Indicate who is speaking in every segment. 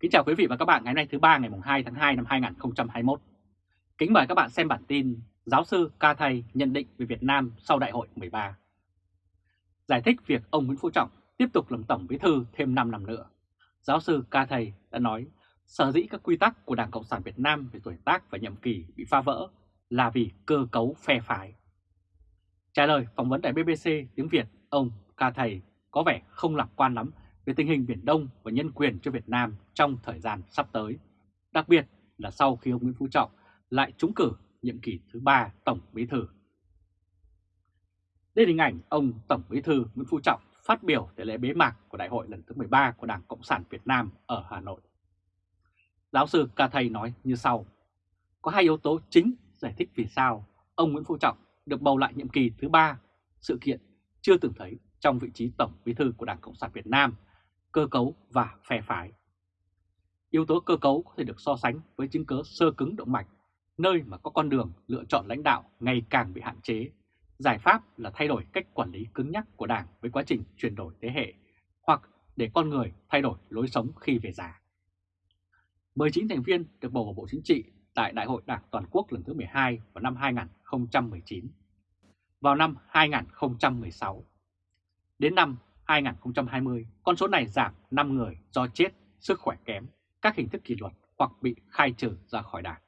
Speaker 1: Kính chào quý vị và các bạn ngày hôm nay thứ ba ngày 2 tháng 2 năm 2021. Kính mời các bạn xem bản tin Giáo sư Ca Thầy nhận định về Việt Nam sau Đại hội 13. Giải thích việc ông Nguyễn Phú Trọng tiếp tục làm Tổng Bí Thư thêm 5 năm nữa. Giáo sư Ca Thầy đã nói sở dĩ các quy tắc của Đảng Cộng sản Việt Nam về tuổi tác và nhiệm kỳ bị phá vỡ là vì cơ cấu phe phái. Trả lời phỏng vấn tại BBC tiếng Việt, ông Ca Thầy có vẻ không lạc quan lắm về tình hình Biển Đông và nhân quyền cho Việt Nam trong thời gian sắp tới, đặc biệt là sau khi ông Nguyễn Phú Trọng lại trúng cử nhiệm kỳ thứ ba Tổng Bí Thư. Đây là hình ảnh ông Tổng Bí Thư Nguyễn Phú Trọng phát biểu tại lễ bế mạc của Đại hội lần thứ 13 của Đảng Cộng sản Việt Nam ở Hà Nội. Giáo sư Ca Thầy nói như sau, có hai yếu tố chính giải thích vì sao ông Nguyễn Phú Trọng được bầu lại nhiệm kỳ thứ ba, sự kiện chưa từng thấy trong vị trí Tổng Bí Thư của Đảng Cộng sản Việt Nam cơ cấu và phe phái. Yếu tố cơ cấu có thể được so sánh với chứng cớ sơ cứng động mạch, nơi mà có con đường lựa chọn lãnh đạo ngày càng bị hạn chế. Giải pháp là thay đổi cách quản lý cứng nhắc của Đảng với quá trình chuyển đổi thế hệ, hoặc để con người thay đổi lối sống khi về già. 19 thành viên được bầu vào Bộ Chính trị tại Đại hội Đảng Toàn quốc lần thứ 12 vào năm 2019. Vào năm 2016, đến năm 2020, con số này giảm 5 người do chết, sức khỏe kém, các hình thức kỷ luật hoặc bị khai trừ ra khỏi đảng.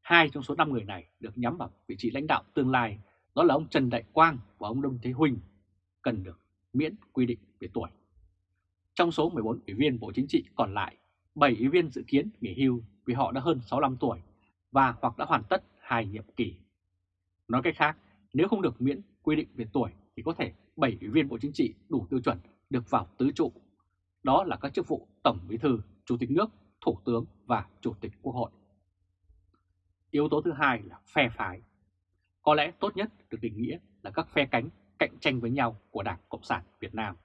Speaker 1: Hai trong số 5 người này được nhắm vào vị trí lãnh đạo tương lai, đó là ông Trần Đại Quang và ông Đông Thế Huynh, cần được miễn quy định về tuổi. Trong số 14 ủy viên Bộ Chính trị còn lại, 7 ủy viên dự kiến nghỉ hưu vì họ đã hơn 65 tuổi và hoặc đã hoàn tất hai nhiệm kỳ. Nói cách khác, nếu không được miễn quy định về tuổi thì có thể 7 ủy viên Bộ Chính trị đủ tiêu chuẩn được vào tứ trụ. Đó là các chức vụ Tổng Bí thư, Chủ tịch nước, Thủ tướng và Chủ tịch Quốc hội. Yếu tố thứ hai là phe phái. Có lẽ tốt nhất được định nghĩa là các phe cánh cạnh tranh với nhau của Đảng Cộng sản Việt Nam.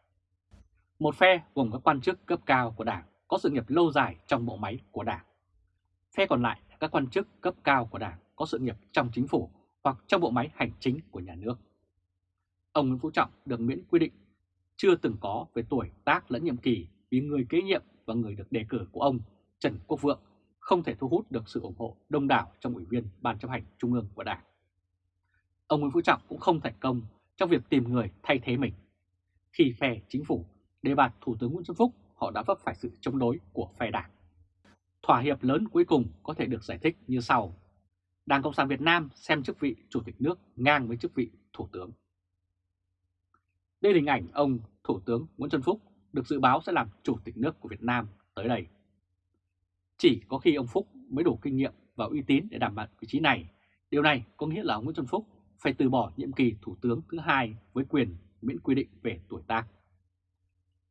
Speaker 1: Một phe gồm các quan chức cấp cao của Đảng có sự nghiệp lâu dài trong bộ máy của Đảng. Phe còn lại là các quan chức cấp cao của Đảng có sự nghiệp trong chính phủ hoặc trong bộ máy hành chính của nhà nước ông Nguyễn Phú Trọng được miễn quy định chưa từng có về tuổi tác lẫn nhiệm kỳ vì người kế nhiệm và người được đề cử của ông Trần Quốc Vượng không thể thu hút được sự ủng hộ đông đảo trong ủy viên Ban chấp hành Trung ương của Đảng. Ông Nguyễn Phú Trọng cũng không thành công trong việc tìm người thay thế mình. Khi phe chính phủ đề bạt Thủ tướng Nguyễn Xuân Phúc, họ đã vấp phải sự chống đối của phe đảng. Thỏa hiệp lớn cuối cùng có thể được giải thích như sau. Đảng Cộng sản Việt Nam xem chức vị Chủ tịch nước ngang với chức vị Thủ tướng. Đây là hình ảnh ông Thủ tướng Nguyễn Xuân Phúc được dự báo sẽ làm Chủ tịch nước của Việt Nam tới đây. Chỉ có khi ông Phúc mới đủ kinh nghiệm và uy tín để đảm bảo vị trí này. Điều này có nghĩa là ông Nguyễn Xuân Phúc phải từ bỏ nhiệm kỳ Thủ tướng thứ hai với quyền miễn quy định về tuổi tác.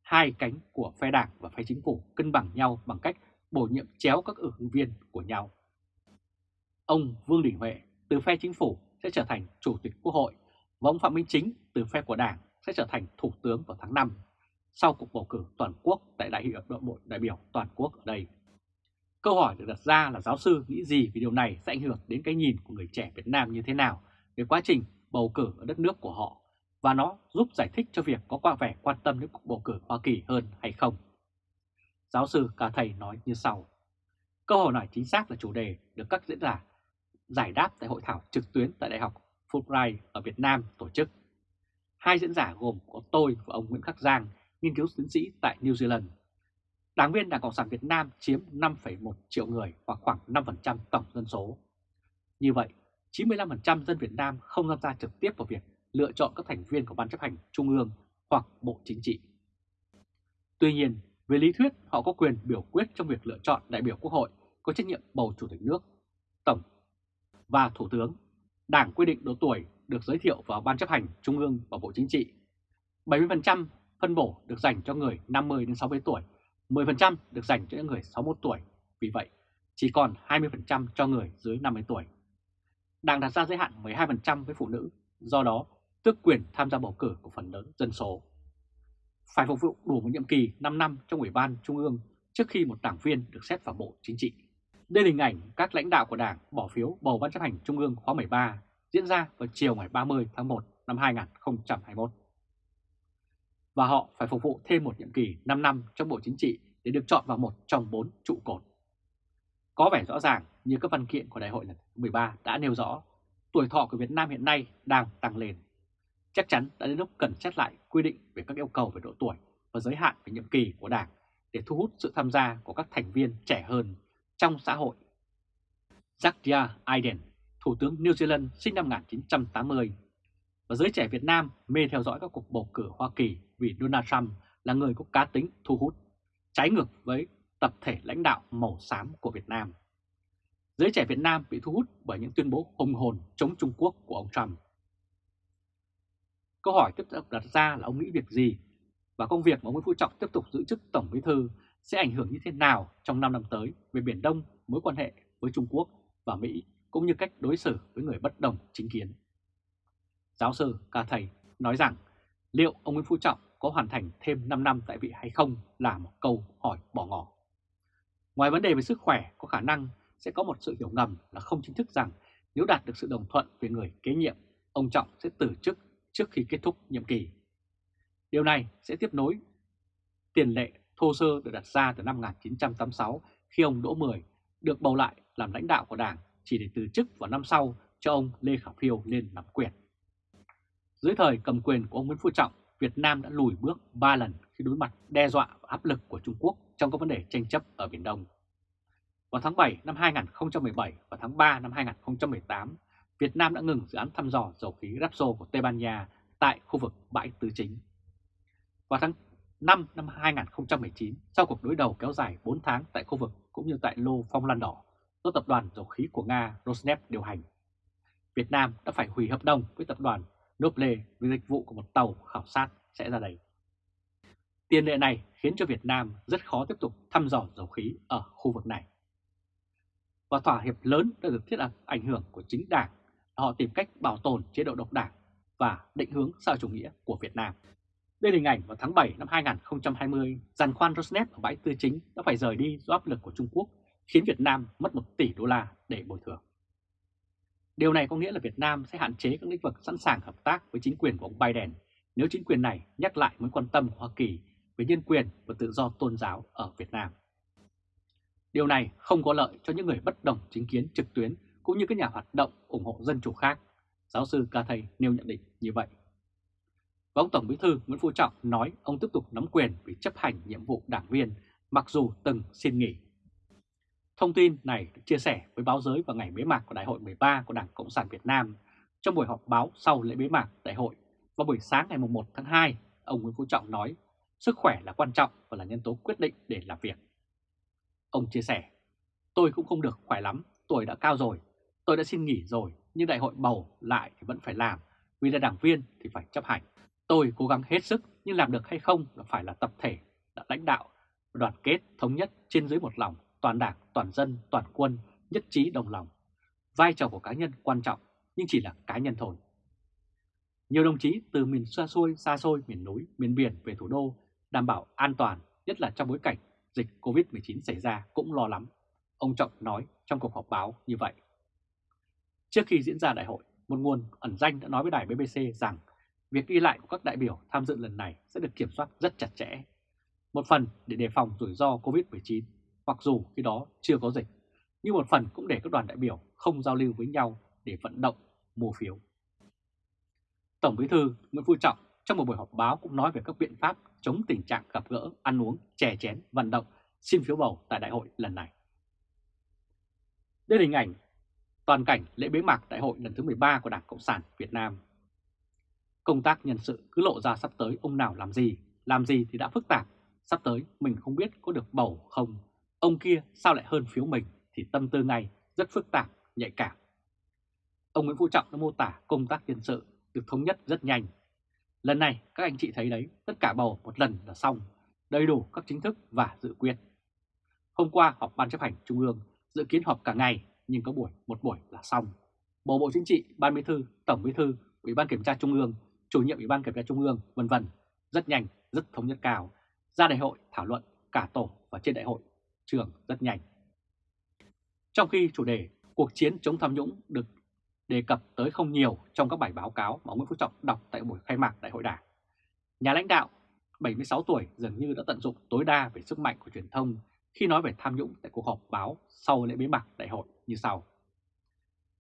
Speaker 1: Hai cánh của phe đảng và phe chính phủ cân bằng nhau bằng cách bổ nhiệm chéo các ứng viên của nhau. Ông Vương Đình Huệ từ phe chính phủ sẽ trở thành Chủ tịch Quốc hội và ông Phạm Minh Chính từ phe của Đảng sẽ trở thành Thủ tướng vào tháng 5 sau cuộc bầu cử toàn quốc tại Đại hội đội bộ đại biểu toàn quốc ở đây. Câu hỏi được đặt ra là giáo sư nghĩ gì về điều này sẽ ảnh hưởng đến cái nhìn của người trẻ Việt Nam như thế nào về quá trình bầu cử ở đất nước của họ và nó giúp giải thích cho việc có qua vẻ quan tâm đến cuộc bầu cử Hoa Kỳ hơn hay không. Giáo sư Cả Thầy nói như sau. Câu hỏi này chính xác là chủ đề được các diễn giả giải đáp tại hội thảo trực tuyến tại Đại học Fulbright ở Việt Nam tổ chức Hai diễn giả gồm có tôi và ông Nguyễn Khắc Giang, nghiên cứu tiến sĩ tại New Zealand. Đảng viên Đảng Cộng sản Việt Nam chiếm 5,1 triệu người hoặc khoảng 5% tổng dân số. Như vậy, 95% dân Việt Nam không tham gia trực tiếp vào việc lựa chọn các thành viên của Ban chấp hành Trung ương hoặc Bộ Chính trị. Tuy nhiên, về lý thuyết họ có quyền biểu quyết trong việc lựa chọn đại biểu Quốc hội có trách nhiệm bầu Chủ tịch nước, Tổng và Thủ tướng. Đảng quy định độ tuổi được giới thiệu vào Ban chấp hành Trung ương và Bộ Chính trị. 70% phân bổ được dành cho người 50 đến 60 tuổi, 10% được dành cho những người 61 tuổi. Vì vậy, chỉ còn 20% cho người dưới 50 tuổi. Đảng đặt ra giới hạn 12% với phụ nữ, do đó tước quyền tham gia bầu cử của phần lớn dân số. Phải phục vụ đủ một nhiệm kỳ 5 năm trong Ủy ban Trung ương trước khi một đảng viên được xét vào Bộ Chính trị. Đây là hình ảnh các lãnh đạo của Đảng bỏ phiếu bầu Ban chấp hành Trung ương khóa 13 diễn ra vào chiều ngày 30 tháng 1 năm 2021. Và họ phải phục vụ thêm một nhiệm kỳ 5 năm trong Bộ Chính trị để được chọn vào một trong bốn trụ cột. Có vẻ rõ ràng như các văn kiện của đại hội lần thứ 13 đã nêu rõ, tuổi thọ của Việt Nam hiện nay đang tăng lên. Chắc chắn đã đến lúc cần xét lại quy định về các yêu cầu về độ tuổi và giới hạn về nhiệm kỳ của Đảng để thu hút sự tham gia của các thành viên trẻ hơn trong xã hội. Jacinda Aiden Thủ tướng New Zealand sinh năm 1980 và giới trẻ Việt Nam mê theo dõi các cuộc bầu cử Hoa Kỳ vì Donald Trump là người có cá tính thu hút, trái ngược với tập thể lãnh đạo màu xám của Việt Nam. Giới trẻ Việt Nam bị thu hút bởi những tuyên bố hùng hồn chống Trung Quốc của ông Trump. Câu hỏi tiếp tục đặt ra là ông nghĩ việc gì và công việc mà ông Nguyễn Phú Trọng tiếp tục giữ chức Tổng Bí Thư sẽ ảnh hưởng như thế nào trong 5 năm tới về Biển Đông, mối quan hệ với Trung Quốc và Mỹ cũng như cách đối xử với người bất đồng chính kiến. Giáo sư Ca Thầy nói rằng liệu ông Nguyễn Phú Trọng có hoàn thành thêm 5 năm tại vị hay không là một câu hỏi bỏ ngỏ. Ngoài vấn đề về sức khỏe, có khả năng sẽ có một sự hiểu ngầm là không chính thức rằng nếu đạt được sự đồng thuận về người kế nhiệm, ông Trọng sẽ từ chức trước khi kết thúc nhiệm kỳ. Điều này sẽ tiếp nối tiền lệ thô sơ được đặt ra từ năm 1986 khi ông Đỗ Mười được bầu lại làm lãnh đạo của Đảng chỉ để từ chức vào năm sau cho ông Lê Khả Phiêu lên nắm quyền. Dưới thời cầm quyền của ông Nguyễn Phú Trọng, Việt Nam đã lùi bước 3 lần khi đối mặt đe dọa và áp lực của Trung Quốc trong các vấn đề tranh chấp ở Biển Đông. Vào tháng 7 năm 2017 và tháng 3 năm 2018, Việt Nam đã ngừng dự án thăm dò dầu khí Rapso của Tây Ban Nha tại khu vực bãi Tứ Chính. Vào tháng 5 năm 2019, sau cuộc đối đầu kéo dài 4 tháng tại khu vực cũng như tại lô phong lan đỏ do tập đoàn dầu khí của Nga Rosneft điều hành, Việt Nam đã phải hủy hợp đồng với tập đoàn Noble vì dịch vụ của một tàu khảo sát sẽ ra đây. Tiền lệ này khiến cho Việt Nam rất khó tiếp tục thăm dò dầu khí ở khu vực này. Và thỏa hiệp lớn đã được thiết lập ảnh hưởng của chính đảng họ tìm cách bảo tồn chế độ độc đảng và định hướng xã chủ nghĩa của Việt Nam. Đây là hình ảnh vào tháng 7 năm 2020, giàn khoan Rosneft ở bãi tư chính đã phải rời đi do áp lực của Trung Quốc, khiến Việt Nam mất 1 tỷ đô la để bồi thường. Điều này có nghĩa là Việt Nam sẽ hạn chế các lĩnh vực sẵn sàng hợp tác với chính quyền của ông Biden nếu chính quyền này nhắc lại mối quan tâm của Hoa Kỳ về nhân quyền và tự do tôn giáo ở Việt Nam. Điều này không có lợi cho những người bất đồng chính kiến trực tuyến cũng như các nhà hoạt động ủng hộ dân chủ khác. Giáo sư Ca Thầy nêu nhận định như vậy. Và ông Tổng Bí thư Nguyễn Phú Trọng nói ông tiếp tục nắm quyền vì chấp hành nhiệm vụ đảng viên, mặc dù từng xin nghỉ. Thông tin này được chia sẻ với báo giới vào ngày bế mạc của Đại hội 13 của Đảng Cộng sản Việt Nam trong buổi họp báo sau lễ bế mạc đại hội vào buổi sáng ngày 1 tháng 2, ông Nguyễn Phú Trọng nói sức khỏe là quan trọng và là nhân tố quyết định để làm việc. Ông chia sẻ, tôi cũng không được khỏe lắm, tuổi đã cao rồi, tôi đã xin nghỉ rồi nhưng đại hội bầu lại thì vẫn phải làm, vì là đảng viên thì phải chấp hành. Tôi cố gắng hết sức nhưng làm được hay không là phải là tập thể, là lãnh đạo, đoàn kết, thống nhất trên dưới một lòng, toàn đảng, toàn dân, toàn quân, nhất trí đồng lòng. Vai trò của cá nhân quan trọng nhưng chỉ là cá nhân thôi. Nhiều đồng chí từ miền xa xôi, xa xôi, miền núi, miền biển về thủ đô đảm bảo an toàn, nhất là trong bối cảnh dịch Covid-19 xảy ra cũng lo lắm. Ông Trọng nói trong cuộc họp báo như vậy. Trước khi diễn ra đại hội, một nguồn ẩn danh đã nói với đài BBC rằng việc đi lại của các đại biểu tham dự lần này sẽ được kiểm soát rất chặt chẽ. Một phần để đề phòng rủi ro Covid-19, mặc dù khi đó chưa có dịch, nhưng một phần cũng để các đoàn đại biểu không giao lưu với nhau để vận động, mua phiếu. Tổng Bí thư Nguyễn Phú Trọng trong một buổi họp báo cũng nói về các biện pháp chống tình trạng gặp gỡ, ăn uống, chè chén, vận động, xin phiếu bầu tại đại hội lần này. Đây là hình ảnh toàn cảnh lễ bế mạc đại hội lần thứ 13 của Đảng Cộng sản Việt Nam. Công tác nhân sự cứ lộ ra sắp tới ông nào làm gì, làm gì thì đã phức tạp, sắp tới mình không biết có được bầu không, ông kia sao lại hơn phiếu mình thì tâm tư ngay rất phức tạp, nhạy cảm. Ông Nguyễn Phú Trọng đã mô tả công tác nhân sự được thống nhất rất nhanh. Lần này các anh chị thấy đấy, tất cả bầu một lần là xong, đầy đủ các chính thức và dự quyết. Hôm qua họp Ban chấp hành Trung ương dự kiến họp cả ngày nhưng có buổi một buổi là xong. Bầu Bộ Chính trị, Ban Bí thư, Tổng Bí thư, Ủy ban Kiểm tra Trung ương, Chủ nhiệm Ủy ban Kiểm tra Trung ương, vân vân rất nhanh, rất thống nhất cao. Ra đại hội thảo luận cả tổ và trên đại hội trường rất nhanh. Trong khi chủ đề cuộc chiến chống tham nhũng được đề cập tới không nhiều trong các bài báo cáo mà ông Nguyễn Phú Trọng đọc tại buổi khai mạc đại hội đảng. Nhà lãnh đạo 76 tuổi dường như đã tận dụng tối đa về sức mạnh của truyền thông khi nói về tham nhũng tại cuộc họp báo sau lễ bế mạc đại hội như sau.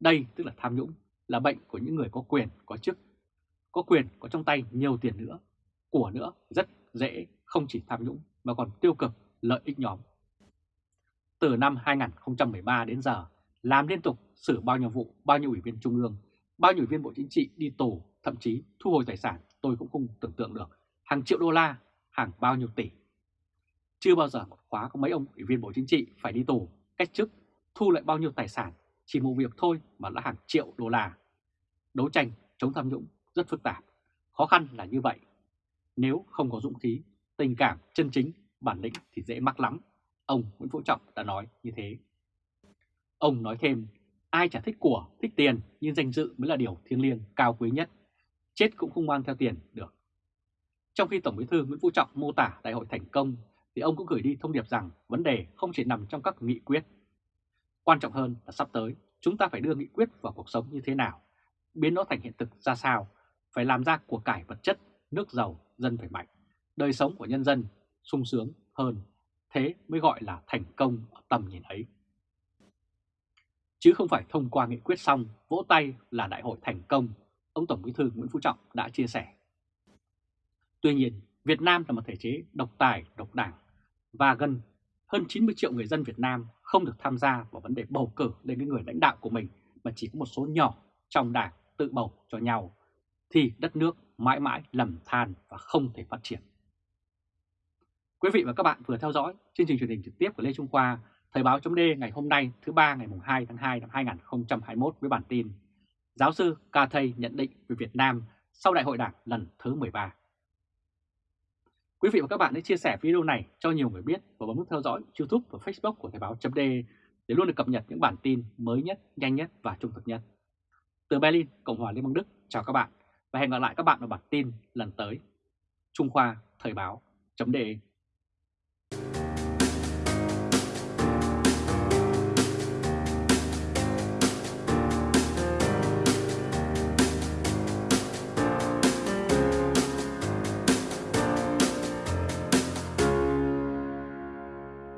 Speaker 1: Đây tức là tham nhũng, là bệnh của những người có quyền, có chức. Có quyền, có trong tay nhiều tiền nữa, của nữa rất dễ không chỉ tham nhũng mà còn tiêu cực, lợi ích nhóm. Từ năm 2013 đến giờ, làm liên tục xử bao nhiêu vụ, bao nhiêu ủy viên trung ương, bao nhiêu ủy viên Bộ Chính trị đi tù, thậm chí thu hồi tài sản tôi cũng không tưởng tượng được, hàng triệu đô la, hàng bao nhiêu tỷ. Chưa bao giờ một khóa có mấy ông ủy viên Bộ Chính trị phải đi tù, cách chức, thu lại bao nhiêu tài sản, chỉ một việc thôi mà đã hàng triệu đô la. Đấu tranh chống tham nhũng rất phức tạp, khó khăn là như vậy. Nếu không có dũng khí, tình cảm, chân chính, bản lĩnh thì dễ mắc lắm. Ông Nguyễn Phú Trọng đã nói như thế. Ông nói thêm, ai chả thích của, thích tiền, nhưng danh dự mới là điều thiêng liêng, cao quý nhất. Chết cũng không mang theo tiền được. Trong khi Tổng bí thư Nguyễn Phú Trọng mô tả đại hội thành công, thì ông cũng gửi đi thông điệp rằng vấn đề không chỉ nằm trong các nghị quyết. Quan trọng hơn là sắp tới, chúng ta phải đưa nghị quyết vào cuộc sống như thế nào, biến nó thành hiện thực ra sao, phải làm ra của cải vật chất, nước giàu, dân phải mạnh, đời sống của nhân dân sung sướng hơn, thế mới gọi là thành công ở tầm nhìn ấy. Chứ không phải thông qua nghị quyết xong, vỗ tay là đại hội thành công, ông Tổng bí thư Nguyễn Phú Trọng đã chia sẻ. Tuy nhiên, Việt Nam là một thể chế độc tài, độc đảng và gần hơn 90 triệu người dân Việt Nam không được tham gia vào vấn đề bầu cử lên cái người lãnh đạo của mình mà chỉ có một số nhỏ trong đảng tự bầu cho nhau thì đất nước mãi mãi lầm than và không thể phát triển. Quý vị và các bạn vừa theo dõi chương trình truyền hình trực tiếp của Lê Trung Khoa, Thời báo chấm ngày hôm nay thứ ba ngày 2 tháng 2 năm 2021 với bản tin Giáo sư Ca Thây nhận định về Việt Nam sau Đại hội Đảng lần thứ 13. Quý vị và các bạn hãy chia sẻ video này cho nhiều người biết và bấm nút theo dõi YouTube và Facebook của Thời báo chấm để luôn được cập nhật những bản tin mới nhất, nhanh nhất và trung thực nhất. Từ Berlin, Cộng hòa Liên bang Đức, chào các bạn và hẹn gặp lại các bạn ở bản tin lần tới. Trung Khoa Thời báo chấm